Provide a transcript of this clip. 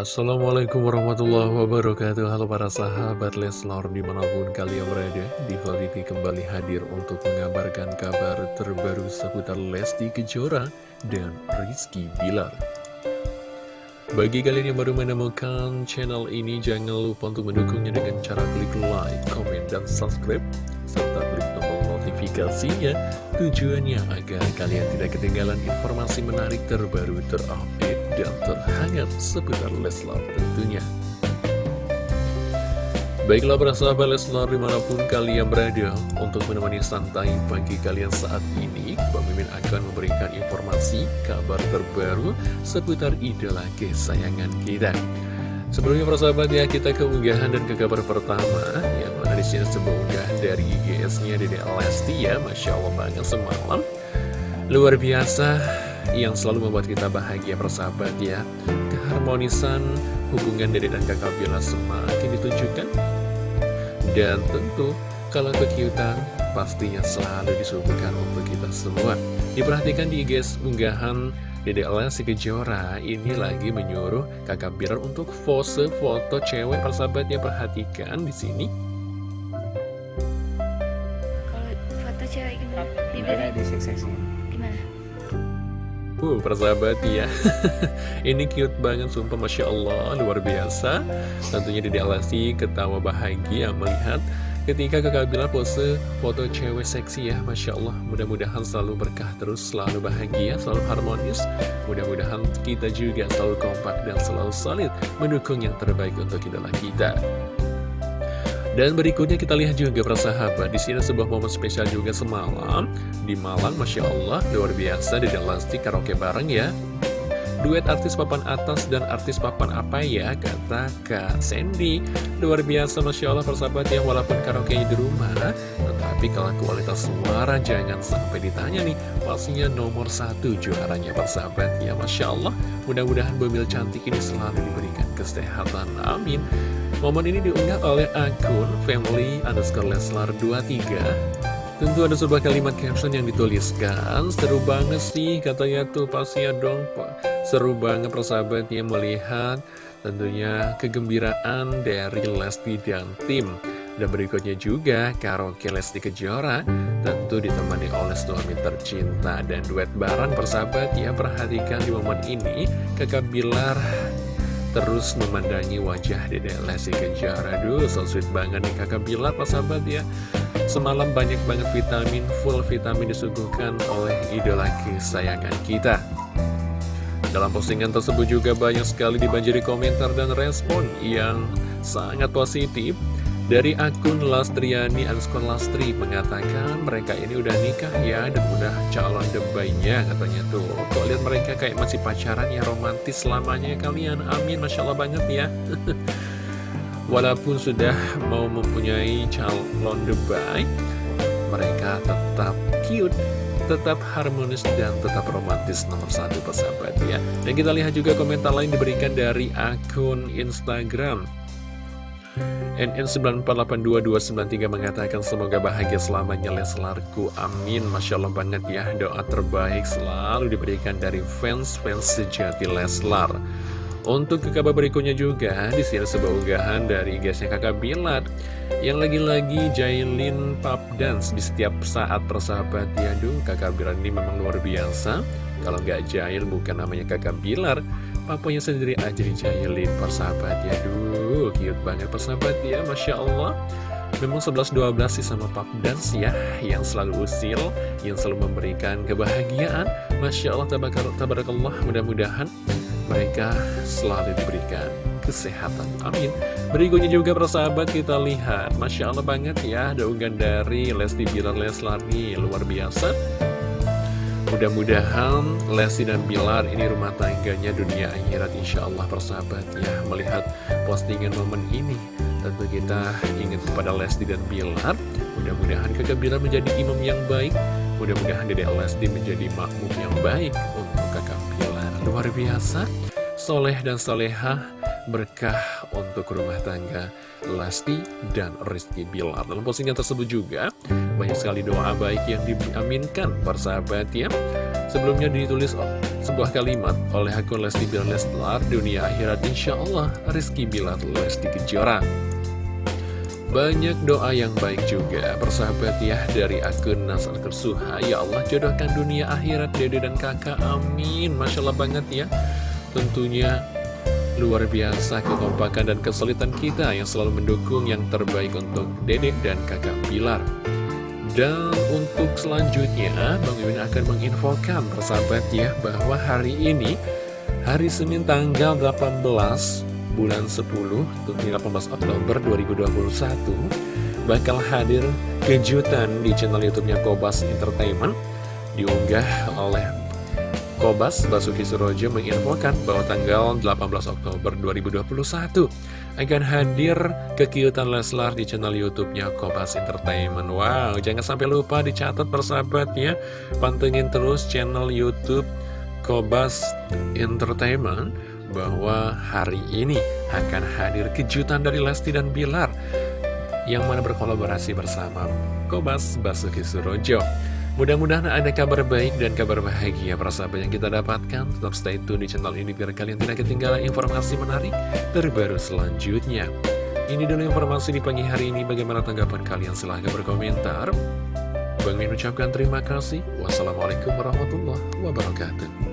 Assalamualaikum warahmatullahi wabarakatuh. Halo para sahabat Leslar di mana pun kalian berada Diva TV kembali hadir untuk mengabarkan kabar terbaru seputar Lesti Kejora dan Rizky Bilar. Bagi kalian yang baru menemukan channel ini Jangan lupa untuk mendukungnya dengan cara klik like, komen, dan subscribe Serta klik tombol notifikasinya Tujuannya agar kalian tidak ketinggalan informasi menarik terbaru terupdate dan terhangat seputar Leslar tentunya. Baiklah para sahabat Leslar di mana pun kalian berada untuk menemani santai pagi kalian saat ini Mimin akan memberikan informasi kabar terbaru seputar idola kesayangan kita Sebelumnya para sahabat ya kita ke unggahan dan ke kabar pertama Yang mana di sini sebuah unggahan dari IGS-nya Dede Lesti ya Masya Allah banget semalam Luar biasa yang selalu membuat kita bahagia persahabat ya Keharmonisan hubungan dede dan kakak Bila semakin ditunjukkan Dan tentu kalau kekiutan pastinya selalu disuguhkan untuk kita semua Diperhatikan di guys unggahan Dede Lesti Kejora ini lagi menyuruh kakak Bilar untuk pose foto cewek persahabat ya perhatikan di sini. Kalau foto cewek gimana? Gimana di seksi Gimana? Uh, persahabat ya. Ini cute banget, sumpah Masya Allah. Luar biasa. Tentunya Dede Alasi ketawa bahagia melihat Ketika kakak bilang pose foto cewek seksi ya Masya Allah. Mudah-mudahan selalu berkah terus Selalu bahagia, selalu harmonis. Mudah-mudahan kita juga selalu kompak Dan selalu solid Mendukung yang terbaik untuk idola kita dan berikutnya kita lihat juga persahabat di sini sebuah momen spesial juga semalam. Di Malang, masya Allah luar biasa di Lasti karaoke bareng ya. Duet artis papan atas dan artis papan apa ya? Kata Kak Sandy. Luar biasa Masya Allah persahabat ya walaupun karaoke di rumah Tetapi kalau kualitas suara jangan sampai ditanya nih Pastinya nomor satu juaranya persahabat ya Masya Allah. Mudah-mudahan Bumil cantik ini selalu diberikan kesehatan Amin. Momen ini diunggah oleh akun family underscore leslar 23 Tentu ada sebuah kalimat caption yang dituliskan. Seru banget sih katanya tuh pastinya dong Seru banget persahabat ya melihat tentunya kegembiraan dari Lesti dan tim. Dan berikutnya juga karaoke Lesti Kejora Tentu ditemani oleh suami tercinta dan duet bareng persahabat. Ya Perhatikan di momen ini kakak Bilar terus memandangi wajah Dede Lesti Kejora. Aduh, so sweet banget nih kakak Bilar, Pak sahabat ya. Semalam banyak banget vitamin, full vitamin disuguhkan oleh idola kesayangan kita. Dalam postingan tersebut juga banyak sekali dibanjiri komentar dan respon yang sangat positif dari akun Lastriani Anskon Lastri mengatakan mereka ini udah nikah ya dan udah calon debaynya katanya tuh. Kok lihat mereka kayak masih pacaran ya romantis selamanya kalian. Amin, Masya Allah banget ya. Walaupun sudah mau mempunyai calon debay, mereka tetap cute tetap harmonis dan tetap romantis nomor satu persahabat ya. Dan kita lihat juga komentar lain diberikan dari akun Instagram NN94829293 mengatakan semoga bahagia selamanya Leslarku Amin. Masya Allah banget ya. Doa terbaik selalu diberikan dari fans-fans sejati Leslar Untuk ke kabar berikutnya juga di sini sebuah unggahan dari guysnya kakak Bilat Yang lagi-lagi Jailin pub dance di setiap saat persahabat. Ya kakak Bilat ini memang luar biasa. Kalau nggak Jail bukan namanya kakak Bilar Papanya sendiri aja dijailin persahabat ya. Duh cute banget persahabat ya Masya Allah. Memang 11-12 sih sama Pap Dance ya Yang selalu usil Yang selalu memberikan kebahagiaan. Masya Allah tabarakallah Mudah-mudahan mereka selalu diberikan kesehatan. Amin. Berikutnya juga persahabat kita lihat. Masya Allah banget ya Ada unggahan dari Lesti Bilar Leslar nih Luar biasa Mudah-mudahan Lesti dan Bilar ini rumah tangganya dunia akhirat insya Allah persahabat ya Melihat postingan momen ini. Tentu kita ingat kepada Lesti dan Bilar Mudah-mudahan kakak Bilar menjadi imam yang baik. Mudah-mudahan Dede Lesti menjadi makmum yang baik untuk kakak Bilar. Luar biasa Soleh dan soleha berkah untuk rumah tangga Lesti dan Rizky Bilar. Dalam postingan tersebut juga banyak sekali doa baik yang diaminkan persahabat ya. Sebelumnya ditulis sebuah kalimat oleh akun Lesti Bilar Leslar dunia akhirat insya Allah Rizky Bilar Lesti Kejora. Banyak doa yang baik juga Persahabat ya dari akun Nasar Kersuha Ya Allah jodohkan dunia akhirat dede dan kakak amin. Masya Allah banget ya. Tentunya luar biasa kekompakan dan kesulitan kita Yang selalu mendukung yang terbaik untuk dedek dan kakak Bilar. Dan untuk selanjutnya Bang Mimin akan menginfokan persahabat ya Bahwa hari ini Hari Senin tanggal 18 bulan 10 18 Oktober 2021 bakal hadir kejutan di channel YouTube-nya Kobas Entertainment diunggah oleh Kobas Basuki Surojo menginfokan bahwa tanggal 18 Oktober 2021 akan hadir kekiutan Leslar di channel YouTube-nya Kobas Entertainment. Wow, jangan sampai lupa dicatat persahabat ya. Pantengin terus channel YouTube Kobas Entertainment bahwa hari ini akan hadir kejutan dari Lesti dan Bilar yang mana berkolaborasi bersama Kobas Basuki Surojo. Mudah-mudahan ada kabar baik dan kabar bahagia para sahabat yang kita dapatkan. Tetap stay tune di channel ini biar kalian tidak ketinggalan informasi menarik terbaru selanjutnya. Ini dulu informasi di pagi hari ini. Bagaimana tanggapan kalian? Silahkan berkomentar. Bang Min ucapkan terima kasih. Wassalamualaikum warahmatullahi wabarakatuh.